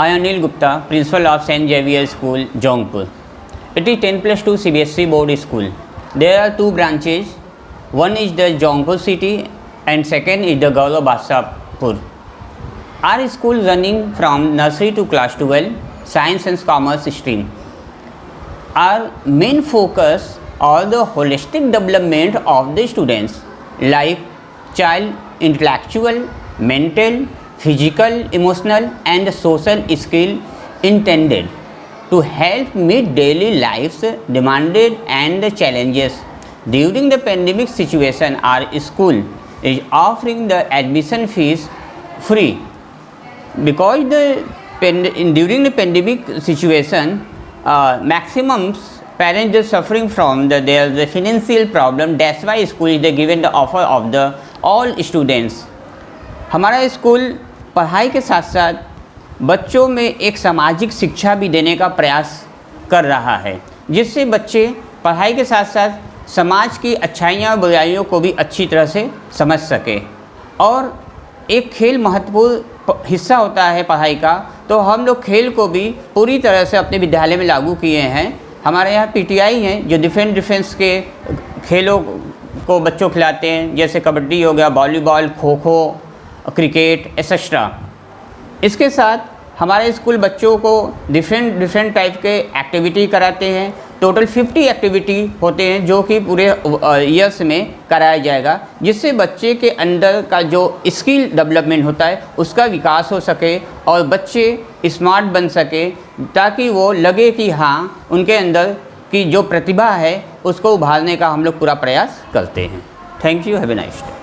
I Gupta, principal of St. Xavier School, Jaunpur. It is 10 plus 2 CBSE board school. There are two branches. One is the Jaunpur city and second is the Gaura Badshahpur. Our school running from nursery to class 12, science and commerce stream. Our main focus on the holistic development of the students like child intellectual, mental, physical, emotional and social skill intended to help meet daily life's demanded and challenges. During the pandemic situation, our school is offering the admission fees free because the pand- in, during the pandemic situation, uh, maximum parents are suffering from the their the financial problem. That's why school is given the offer of the all students. हमारा school पढ़ाई के साथ साथ बच्चों में एक सामाजिक शिक्षा भी देने का प्रयास कर रहा है, जिससे बच्चे पढ़ाई के साथ साथ समाज की अच्छाइयाँ और बुराइयों को भी अच्छी तरह से समझ सके। और एक खेल महत्वपूर्ण हिस्सा होता है पढ़ाई का तो हम लोग खेल को भी पूरी तरह से अपने विद्यालय में लागू किए हैं। हमारे यहाँ पीटीआई हैं, जो डिफेंस डिफेंस के खेलों को बच्चों खिलाते हैं, जैसे कबड्डी हो गया, volleyball kho kho cricket etcetera इसके साथ हमारे स्कूल बच्चों को डिफरेंट डिफरेंट टाइप के एक्टिविटी कराते हैं। टोटल 50 एक्टिविटी होते हैं जो कि पूरे ईयर्स में कराया जाएगा, जिससे बच्चे के अंदर का जो स्किल डेवलपमेंट होता है, उसका विकास हो सके और बच्चे स्मार्ट बन सके, ताकि वो लगे कि हाँ उनके अंदर की जो प्रतिभा है, उसको उभारने का हम लोग पूरा प्रयास करते हैं। Thank you have a nice day